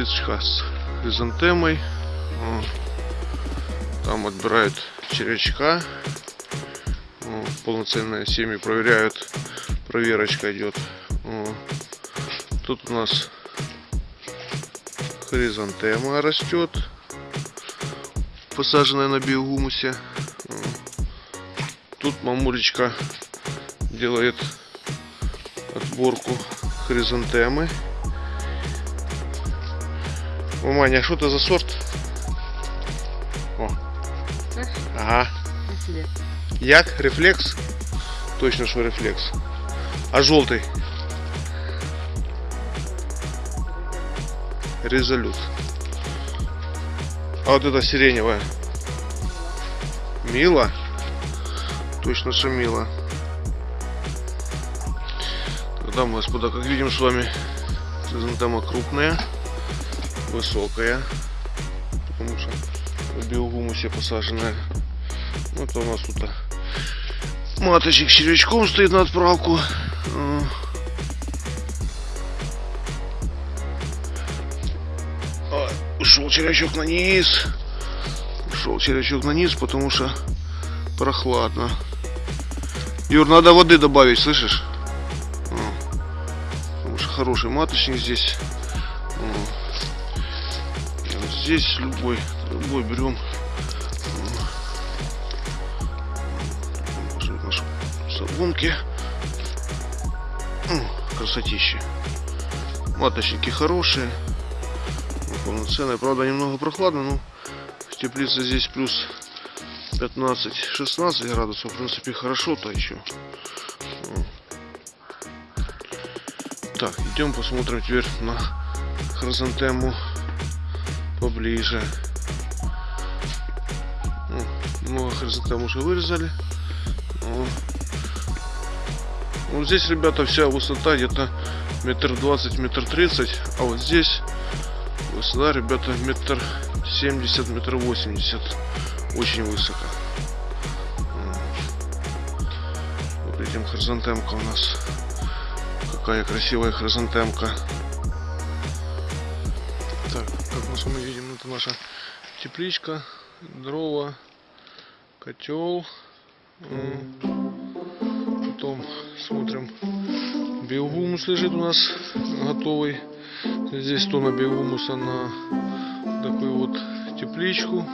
тепличка с хризантемой. Там отбирают червячка. Полноценные семьи проверяют. Проверочка идет. Тут у нас хризантема растет. Посаженная на биогумусе. Тут мамулечка делает отборку хризантемы. О, Маня, а что это за сорт? О. Ага. Як? Рефлекс? Точно, что рефлекс. А желтый? Резолют. А вот это сиреневая? Мила? Точно, что мила. Тогда мы, господа, как видим с вами, хризантема крупная, высокая, потому что в биогумусе посаженная. Вот у нас тут маточек с червячком стоит на отправку. А, Ушел червячок на низ. Ушел червячок на низ, потому что прохладно. Юр, надо воды добавить, слышишь? А. Потому что хороший маточник здесь. Здесь любой, любой берем. Наши соломки. М, Красотища. Маточники хорошие. Полноценные. Правда, немного прохладно, но в теплице здесь плюс 15-16 градусов. В принципе, хорошо-то еще. Так, идем посмотрим теперь на хризантему поближе. Много хризантем уже вырезали. О. Вот здесь, ребята, вся высота где-то метр двадцать, метр тридцать. А вот здесь высота, ребята, метр семьдесят, метр восемьдесят. Очень высоко. Вот видим хризантемка у нас. Какая красивая хризантемка. Наша тепличка, дрова, котел. М. Потом смотрим, биогумус лежит у нас готовый. Здесь тонна биогумуса на такую вот тепличку.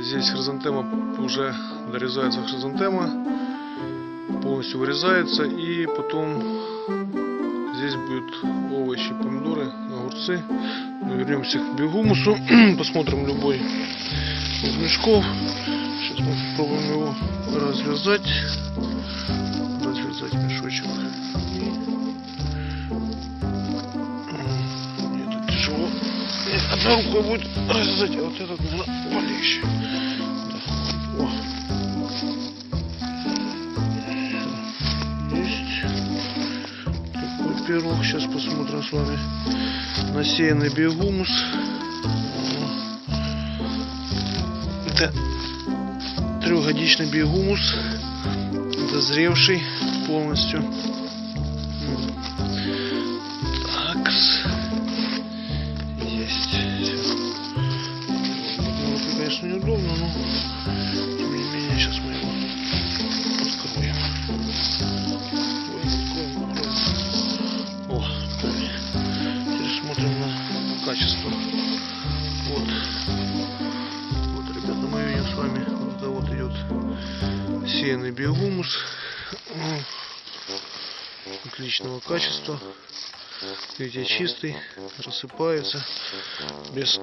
Здесь хризантема уже дорезается хризантема, полностью вырезается и потом здесь будут овощи, помидоры, огурцы. Вернемся к биогумусу, посмотрим любой из мешков. Сейчас мы попробуем его развязать. Развязать мешочек. М, Это тяжело. Нет, Одна рукой будет развязать, а вот этот, наверное, полегче. Пирог. Сейчас посмотрим с вами. Насеянный биогумус. Это трехгодичный биогумус. Дозревший полностью. Биогумус. Отличного качества. Видите, чистый, рассыпается, без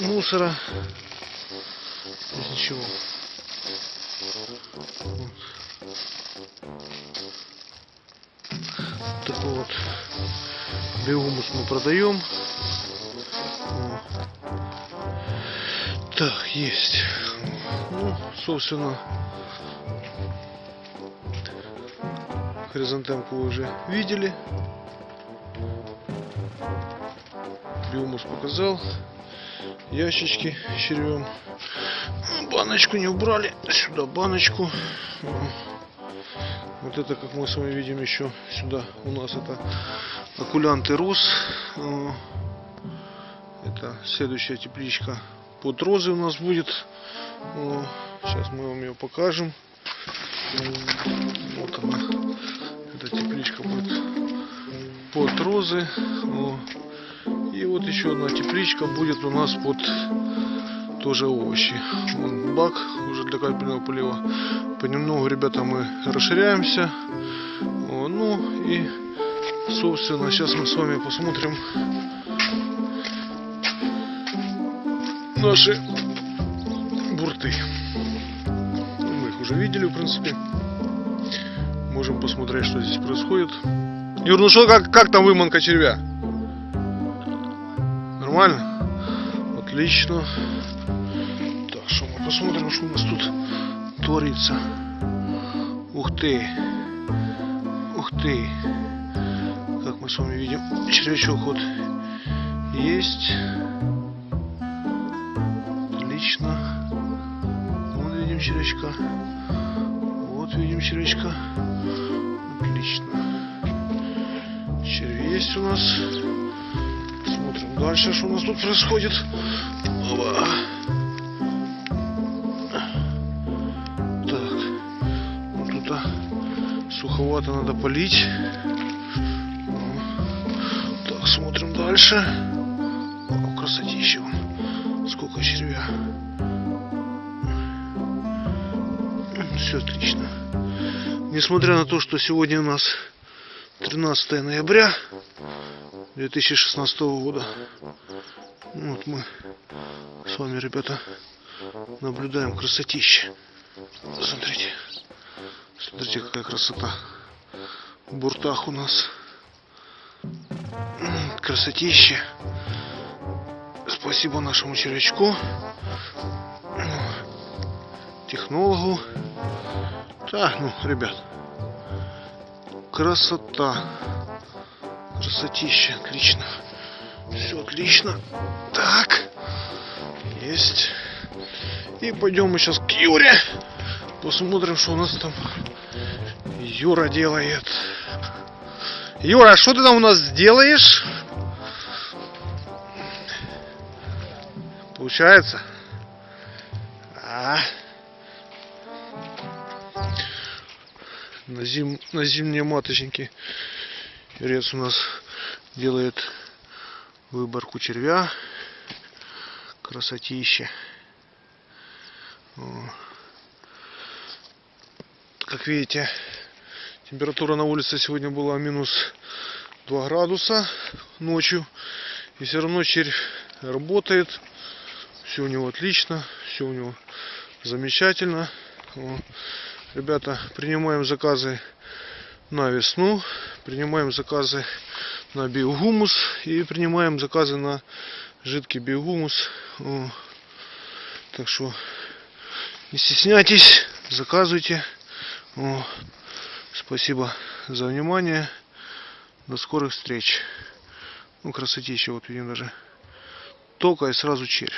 мусора, без ничего. Вот. Такой вот биогумус мы продаем. Так, есть. Ну, собственно, хризантемку вы уже видели. Биомус показал. Ящички червем. Баночку не убрали. Сюда баночку. Вот это, как мы с вами видим, еще сюда у нас это окулянты роз. Э, Это следующая тепличка под розы у нас будет. Э, Сейчас мы вам ее покажем. Вот она. Эта тепличка будет под розы. О. И вот еще одна тепличка будет у нас под тоже овощи. Вон бак уже для капельного полива. Понемногу, ребята, мы расширяемся. Ну и, собственно, сейчас мы с вами посмотрим наши бурты. Ну, Мы их уже видели, в принципе. Можем посмотреть, что здесь происходит. Юр, ну что, как, как там выманка червя? Нормально? Отлично. Так, что мы посмотрим, что у нас тут творится. Ух ты. Ух ты. Как мы с вами видим, червячок вот есть. Отлично. Вон видим червячка. Вот видим червячка. Отлично. Черви есть у нас. Смотрим дальше, что у нас тут происходит. Опа. Так. Ну, тут а, суховато надо полить. Ну. Так, смотрим дальше. О, красотища. Сколько червя. Все отлично. Несмотря на то, что сегодня у нас 13 ноября 2016 года. Вот мы с вами, ребята, наблюдаем красотище. Смотрите. Смотрите, какая красота. В буртах у нас. Красотище. Спасибо нашему червячку. Технологу. Да, ну, ребят. Красота. Красотища, отлично. Все отлично. Так. Есть. И пойдем мы сейчас к Юре. Посмотрим, что у нас там Юра делает. Юра, что ты там у нас делаешь? Получается? А? На, зим... на зимние маточники Юрец у нас делает выборку червя. Красотища. Как видите, температура на улице сегодня была минус 2 градуса ночью. И все равно червь работает. Все у него отлично. Все у него замечательно. Ребята, принимаем заказы на весну. Принимаем заказы на биогумус. И принимаем заказы на жидкий биогумус. Так что не стесняйтесь, заказывайте. О, спасибо за внимание. До скорых встреч. Ну, красотища, вот видим даже. Тока и сразу червь.